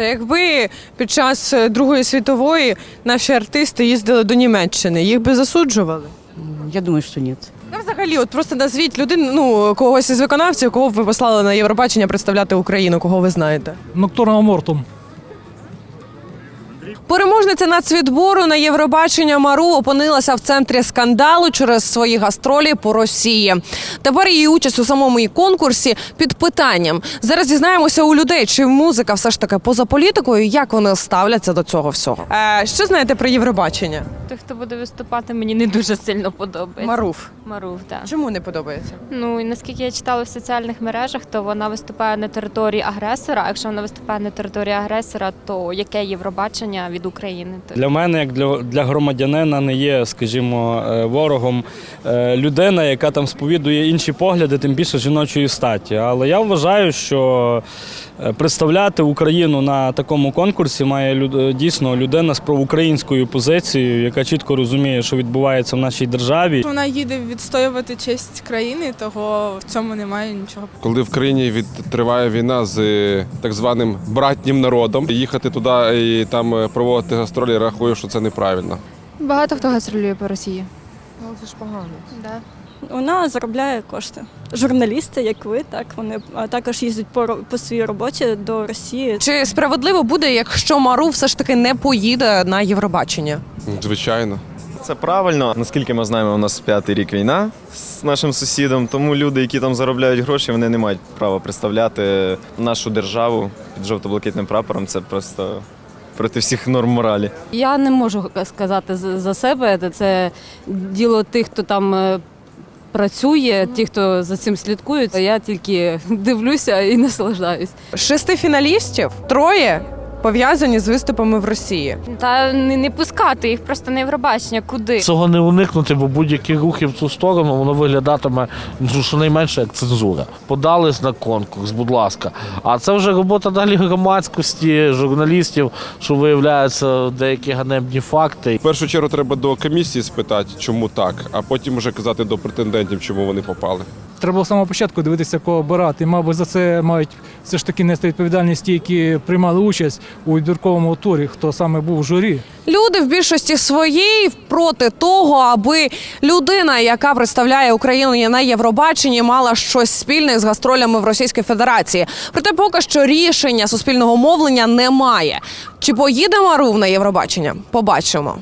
Якби під час е, Другої світової наші артисти їздили до Німеччини, їх би засуджували? Я думаю, що ні. Та взагалі, от просто назвіть людину, ну когось із виконавців, кого б ви послали на Євробачення представляти Україну, кого ви знаєте. Ноктурна Мортум. Переможниця нацвідбору на Євробачення Мару опинилася в центрі скандалу через свої гастролі по Росії. Тепер її участь у самому і конкурсі під питанням. Зараз дізнаємося у людей, чи музика все ж таки поза політикою, як вони ставляться до цього всього. Е, що знаєте про Євробачення? Той, хто буде виступати, мені не дуже сильно подобається. Маруф. Марув, так. Чому не подобається? Ну і наскільки я читала в соціальних мережах, то вона виступає на території агресора. А якщо вона виступає на території агресора, то яке Євробачення від України? Для мене, як для, для громадянина, не є, скажімо, е, ворогом е, людина, яка там сповідує інші погляди, тим більше жіночої статі. Але я вважаю, що е, представляти Україну на такому конкурсі має люд- дійсно людина з проукраїнською позицією, яка чітко розуміє, що відбувається в нашій державі. Вона їде відстоювати честь країни, того в цьому немає нічого. Коли в країні від, триває війна з е, так званим братнім народом, їхати туди і там е, проводити гастролі, рахую, що це неправильно. Багато хто гастролює по Росії. Ну це ж погано. Да. Вона заробляє кошти. Журналісти, як ви, так вони також їздять по, по своїй роботі до Росії. Чи справедливо буде, якщо Мару все ж таки не поїде на Євробачення? Звичайно. Це правильно. Наскільки ми знаємо, у нас п'ятий рік війна з нашим сусідом. Тому люди, які там заробляють гроші, вони не мають права представляти нашу державу під жовто-блакитним прапором. Це просто проти всіх норм моралі. Я не можу сказати за себе. Це діло тих, хто там е, працює, ті, хто за цим слідкують. Я тільки дивлюся і наслаждаюсь. Шести фіналістів троє пов'язані з виступами в Росії. та не, не пускати їх просто на Євробачення. Куди? Цього не уникнути, бо будь-які рухи в цю сторону воно виглядатиме ну, щонайменше як цензура. Подались на конкурс, будь ласка. А це вже робота далі громадськості, журналістів, що виявляються деякі ганебні факти. В першу чергу треба до комісії спитати, чому так, а потім вже казати до претендентів, чому вони попали. Треба з самого початку дивитися, кого обирати. Мабуть, за це мають все ж таки нести відповідальність ті, які приймали участь у відбірковому турі, хто саме був в журі. Люди в більшості своїй проти того, аби людина, яка представляє Україну на Євробаченні, мала щось спільне з гастролями в Російській Федерації. Проте поки що рішення суспільного мовлення немає. Чи поїде Марув на Євробачення? Побачимо.